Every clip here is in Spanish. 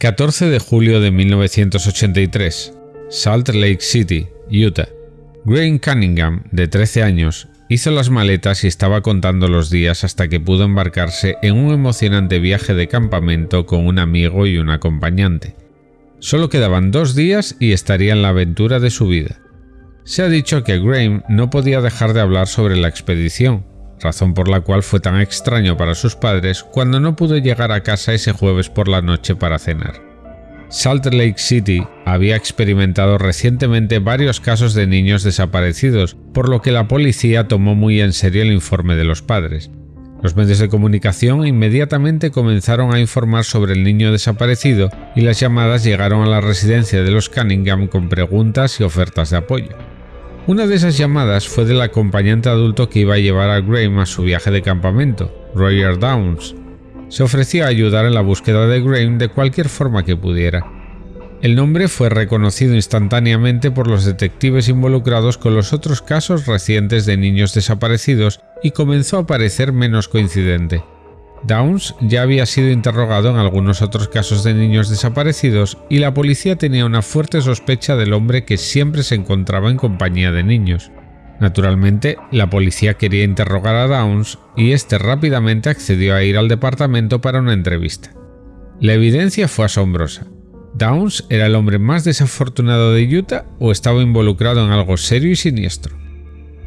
14 de julio de 1983, Salt Lake City, Utah. Graham Cunningham, de 13 años, hizo las maletas y estaba contando los días hasta que pudo embarcarse en un emocionante viaje de campamento con un amigo y un acompañante. Solo quedaban dos días y estaría en la aventura de su vida. Se ha dicho que Graham no podía dejar de hablar sobre la expedición, razón por la cual fue tan extraño para sus padres cuando no pudo llegar a casa ese jueves por la noche para cenar. Salt Lake City había experimentado recientemente varios casos de niños desaparecidos, por lo que la policía tomó muy en serio el informe de los padres. Los medios de comunicación inmediatamente comenzaron a informar sobre el niño desaparecido y las llamadas llegaron a la residencia de los Cunningham con preguntas y ofertas de apoyo. Una de esas llamadas fue del acompañante adulto que iba a llevar a Graham a su viaje de campamento, Roger Downs. Se ofreció a ayudar en la búsqueda de Graham de cualquier forma que pudiera. El nombre fue reconocido instantáneamente por los detectives involucrados con los otros casos recientes de niños desaparecidos y comenzó a parecer menos coincidente. Downs ya había sido interrogado en algunos otros casos de niños desaparecidos y la policía tenía una fuerte sospecha del hombre que siempre se encontraba en compañía de niños. Naturalmente, la policía quería interrogar a Downs y este rápidamente accedió a ir al departamento para una entrevista. La evidencia fue asombrosa. ¿Downs era el hombre más desafortunado de Utah o estaba involucrado en algo serio y siniestro?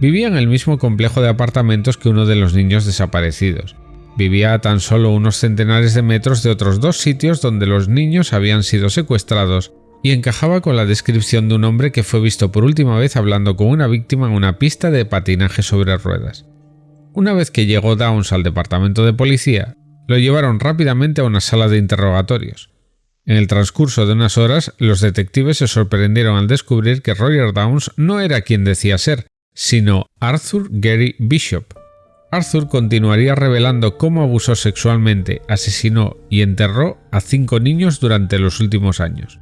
Vivía en el mismo complejo de apartamentos que uno de los niños desaparecidos, Vivía a tan solo unos centenares de metros de otros dos sitios donde los niños habían sido secuestrados y encajaba con la descripción de un hombre que fue visto por última vez hablando con una víctima en una pista de patinaje sobre ruedas. Una vez que llegó Downs al departamento de policía, lo llevaron rápidamente a una sala de interrogatorios. En el transcurso de unas horas, los detectives se sorprendieron al descubrir que Roger Downs no era quien decía ser, sino Arthur Gary Bishop, Arthur continuaría revelando cómo abusó sexualmente, asesinó y enterró a cinco niños durante los últimos años.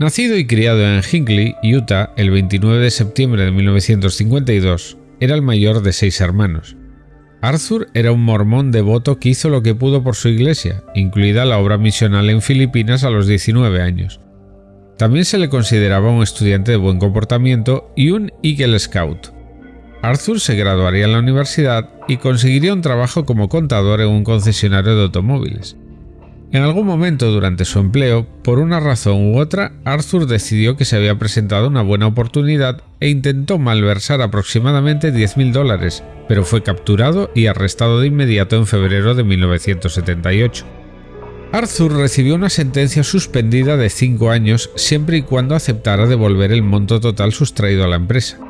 Nacido y criado en Hinckley, Utah, el 29 de septiembre de 1952, era el mayor de seis hermanos. Arthur era un mormón devoto que hizo lo que pudo por su iglesia, incluida la obra misional en Filipinas a los 19 años. También se le consideraba un estudiante de buen comportamiento y un Eagle Scout. Arthur se graduaría en la universidad y conseguiría un trabajo como contador en un concesionario de automóviles. En algún momento durante su empleo, por una razón u otra, Arthur decidió que se había presentado una buena oportunidad e intentó malversar aproximadamente 10.000 dólares, pero fue capturado y arrestado de inmediato en febrero de 1978. Arthur recibió una sentencia suspendida de 5 años siempre y cuando aceptara devolver el monto total sustraído a la empresa.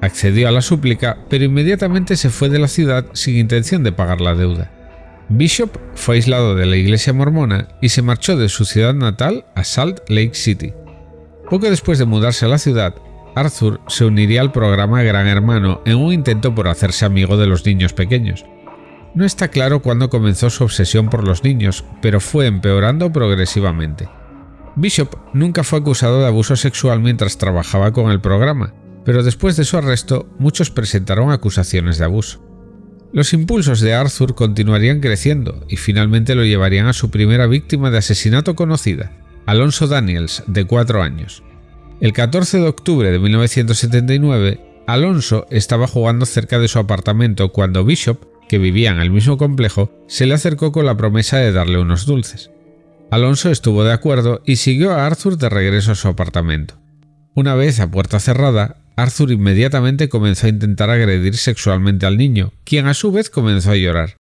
Accedió a la súplica, pero inmediatamente se fue de la ciudad sin intención de pagar la deuda. Bishop fue aislado de la iglesia mormona y se marchó de su ciudad natal a Salt Lake City. Poco después de mudarse a la ciudad, Arthur se uniría al programa Gran Hermano en un intento por hacerse amigo de los niños pequeños. No está claro cuándo comenzó su obsesión por los niños, pero fue empeorando progresivamente. Bishop nunca fue acusado de abuso sexual mientras trabajaba con el programa, pero después de su arresto muchos presentaron acusaciones de abuso. Los impulsos de Arthur continuarían creciendo y finalmente lo llevarían a su primera víctima de asesinato conocida, Alonso Daniels, de 4 años. El 14 de octubre de 1979, Alonso estaba jugando cerca de su apartamento cuando Bishop, que vivía en el mismo complejo, se le acercó con la promesa de darle unos dulces. Alonso estuvo de acuerdo y siguió a Arthur de regreso a su apartamento. Una vez a puerta cerrada, Arthur inmediatamente comenzó a intentar agredir sexualmente al niño, quien a su vez comenzó a llorar.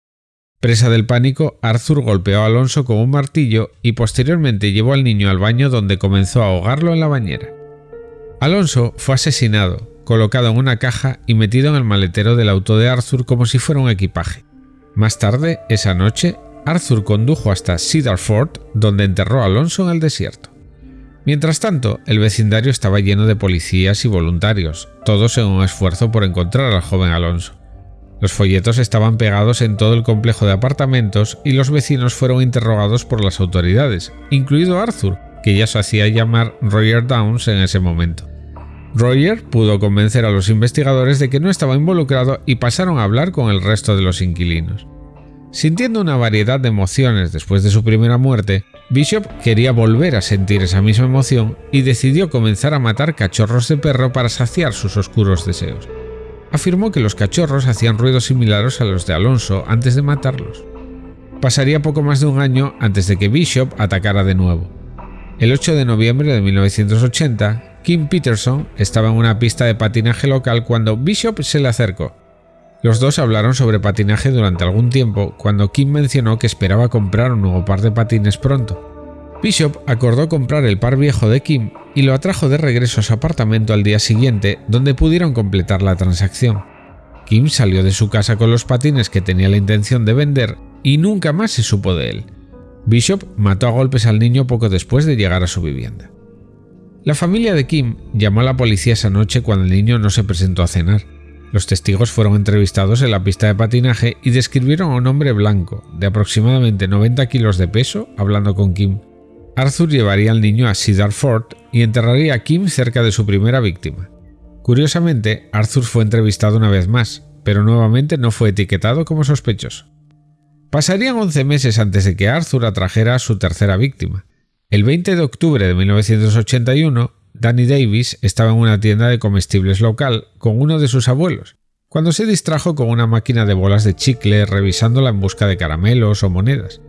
Presa del pánico, Arthur golpeó a Alonso con un martillo y posteriormente llevó al niño al baño donde comenzó a ahogarlo en la bañera. Alonso fue asesinado, colocado en una caja y metido en el maletero del auto de Arthur como si fuera un equipaje. Más tarde, esa noche, Arthur condujo hasta Cedar Fort, donde enterró a Alonso en el desierto. Mientras tanto, el vecindario estaba lleno de policías y voluntarios, todos en un esfuerzo por encontrar al joven Alonso. Los folletos estaban pegados en todo el complejo de apartamentos y los vecinos fueron interrogados por las autoridades, incluido Arthur, que ya se hacía llamar Roger Downs en ese momento. Roger pudo convencer a los investigadores de que no estaba involucrado y pasaron a hablar con el resto de los inquilinos. Sintiendo una variedad de emociones después de su primera muerte, Bishop quería volver a sentir esa misma emoción y decidió comenzar a matar cachorros de perro para saciar sus oscuros deseos. Afirmó que los cachorros hacían ruidos similares a los de Alonso antes de matarlos. Pasaría poco más de un año antes de que Bishop atacara de nuevo. El 8 de noviembre de 1980, Kim Peterson estaba en una pista de patinaje local cuando Bishop se le acercó. Los dos hablaron sobre patinaje durante algún tiempo cuando Kim mencionó que esperaba comprar un nuevo par de patines pronto. Bishop acordó comprar el par viejo de Kim y lo atrajo de regreso a su apartamento al día siguiente, donde pudieron completar la transacción. Kim salió de su casa con los patines que tenía la intención de vender y nunca más se supo de él. Bishop mató a golpes al niño poco después de llegar a su vivienda. La familia de Kim llamó a la policía esa noche cuando el niño no se presentó a cenar. Los testigos fueron entrevistados en la pista de patinaje y describieron a un hombre blanco, de aproximadamente 90 kilos de peso, hablando con Kim. Arthur llevaría al niño a Cedar Fort y enterraría a Kim cerca de su primera víctima. Curiosamente, Arthur fue entrevistado una vez más, pero nuevamente no fue etiquetado como sospechoso. Pasarían 11 meses antes de que Arthur atrajera a su tercera víctima. El 20 de octubre de 1981, Danny Davis estaba en una tienda de comestibles local con uno de sus abuelos, cuando se distrajo con una máquina de bolas de chicle revisándola en busca de caramelos o monedas.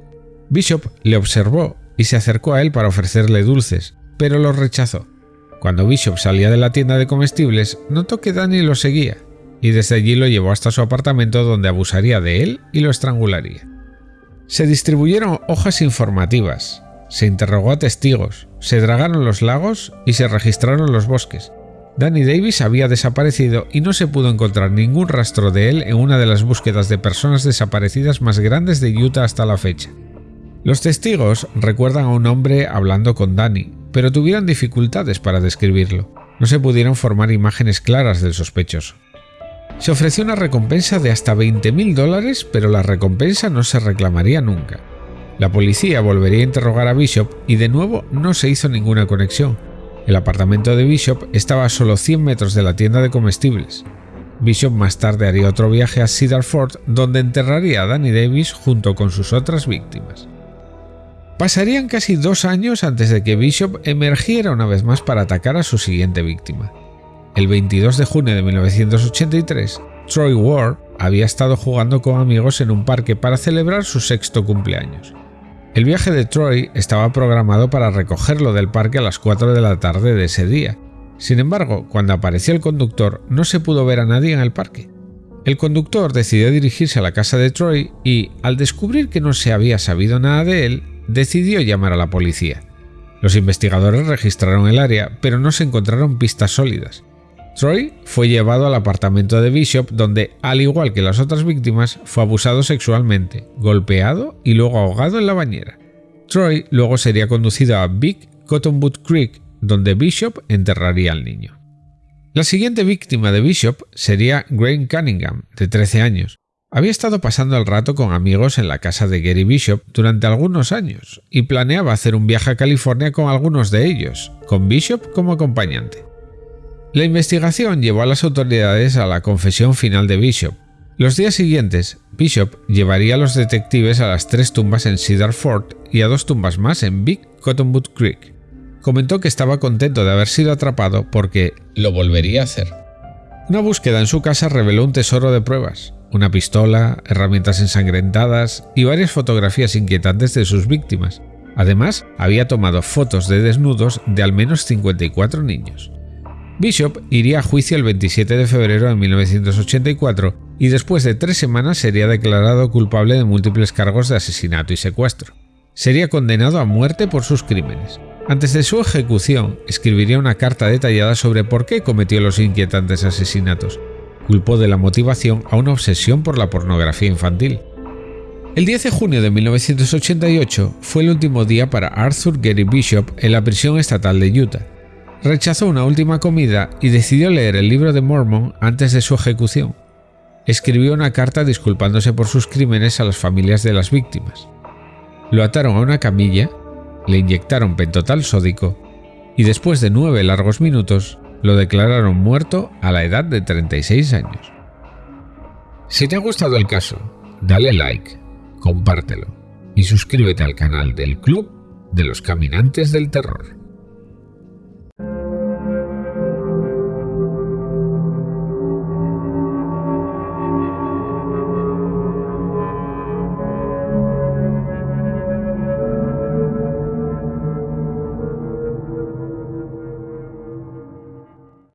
Bishop le observó y se acercó a él para ofrecerle dulces, pero los rechazó. Cuando Bishop salía de la tienda de comestibles, notó que Danny lo seguía, y desde allí lo llevó hasta su apartamento donde abusaría de él y lo estrangularía. Se distribuyeron hojas informativas, se interrogó a testigos, se dragaron los lagos y se registraron los bosques. Danny Davis había desaparecido y no se pudo encontrar ningún rastro de él en una de las búsquedas de personas desaparecidas más grandes de Utah hasta la fecha. Los testigos recuerdan a un hombre hablando con Danny, pero tuvieron dificultades para describirlo. No se pudieron formar imágenes claras del sospechoso. Se ofreció una recompensa de hasta 20.000 dólares, pero la recompensa no se reclamaría nunca. La policía volvería a interrogar a Bishop y de nuevo no se hizo ninguna conexión. El apartamento de Bishop estaba a solo 100 metros de la tienda de comestibles. Bishop más tarde haría otro viaje a Cedar Fort donde enterraría a Danny Davis junto con sus otras víctimas. Pasarían casi dos años antes de que Bishop emergiera una vez más para atacar a su siguiente víctima. El 22 de junio de 1983, Troy Ward había estado jugando con amigos en un parque para celebrar su sexto cumpleaños. El viaje de Troy estaba programado para recogerlo del parque a las 4 de la tarde de ese día. Sin embargo, cuando apareció el conductor no se pudo ver a nadie en el parque. El conductor decidió dirigirse a la casa de Troy y, al descubrir que no se había sabido nada de él, decidió llamar a la policía. Los investigadores registraron el área, pero no se encontraron pistas sólidas. Troy fue llevado al apartamento de Bishop donde, al igual que las otras víctimas, fue abusado sexualmente, golpeado y luego ahogado en la bañera. Troy luego sería conducido a Big Cottonwood Creek, donde Bishop enterraría al niño. La siguiente víctima de Bishop sería Graham Cunningham, de 13 años. Había estado pasando el rato con amigos en la casa de Gary Bishop durante algunos años y planeaba hacer un viaje a California con algunos de ellos, con Bishop como acompañante. La investigación llevó a las autoridades a la confesión final de Bishop. Los días siguientes, Bishop llevaría a los detectives a las tres tumbas en Cedar Fort y a dos tumbas más en Big Cottonwood Creek. Comentó que estaba contento de haber sido atrapado porque lo volvería a hacer. Una búsqueda en su casa reveló un tesoro de pruebas, una pistola, herramientas ensangrentadas y varias fotografías inquietantes de sus víctimas. Además, había tomado fotos de desnudos de al menos 54 niños. Bishop iría a juicio el 27 de febrero de 1984 y después de tres semanas sería declarado culpable de múltiples cargos de asesinato y secuestro. Sería condenado a muerte por sus crímenes. Antes de su ejecución, escribiría una carta detallada sobre por qué cometió los inquietantes asesinatos. Culpó de la motivación a una obsesión por la pornografía infantil. El 10 de junio de 1988 fue el último día para Arthur Gary Bishop en la prisión estatal de Utah rechazó una última comida y decidió leer el libro de Mormon antes de su ejecución. Escribió una carta disculpándose por sus crímenes a las familias de las víctimas. Lo ataron a una camilla, le inyectaron pentotal sódico y después de nueve largos minutos lo declararon muerto a la edad de 36 años. Si te ha gustado el caso, dale like, compártelo y suscríbete al canal del club de los caminantes del terror.